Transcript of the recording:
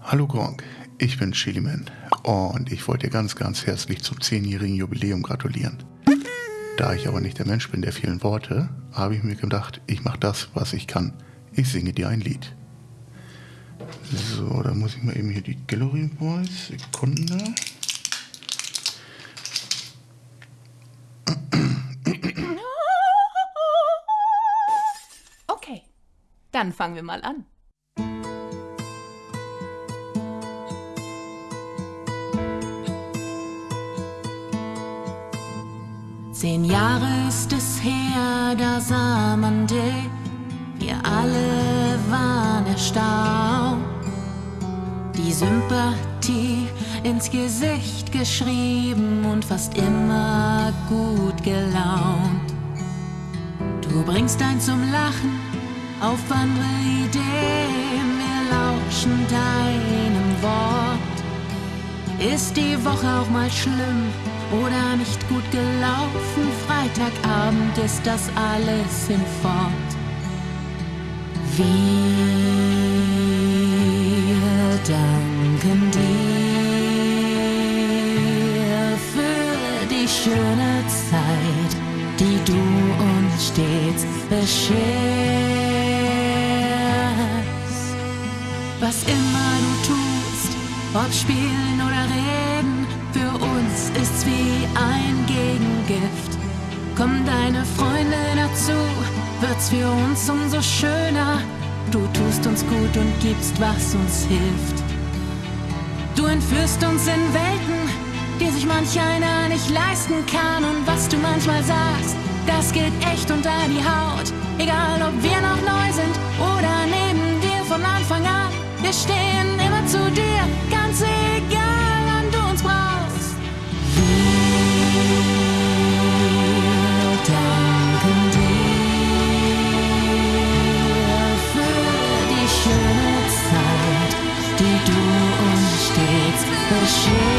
Hallo Gronk, ich bin Chiliman und ich wollte dir ganz, ganz herzlich zum 10-jährigen Jubiläum gratulieren. Da ich aber nicht der Mensch bin der vielen Worte, habe ich mir gedacht, ich mache das, was ich kann. Ich singe dir ein Lied. So, da muss ich mal eben hier die Gallery Voice. Sekunde. Okay, dann fangen wir mal an. Zehn Jahre ist es her, da sah man dich. Wir alle waren erstaunt. Die Sympathie ins Gesicht geschrieben und fast immer gut gelaunt. Du bringst ein zum Lachen auf andere Ideen, wir lauschen deinem Wort. Ist die Woche auch mal schlimm? Oder nicht gut gelaufen. Freitagabend ist das alles hinfort. Wir danken dir für die schöne Zeit, die du uns stets bescherst. Was immer du tust, ob spielen oder reden, für uns ist's wie ein Gegengift. Kommen deine Freunde dazu, wird's für uns umso schöner. Du tust uns gut und gibst, was uns hilft. Du entführst uns in Welten, die sich manch einer nicht leisten kann. Und was du manchmal sagst, das geht echt unter die Haut. Egal ob wir noch neu sind oder 是？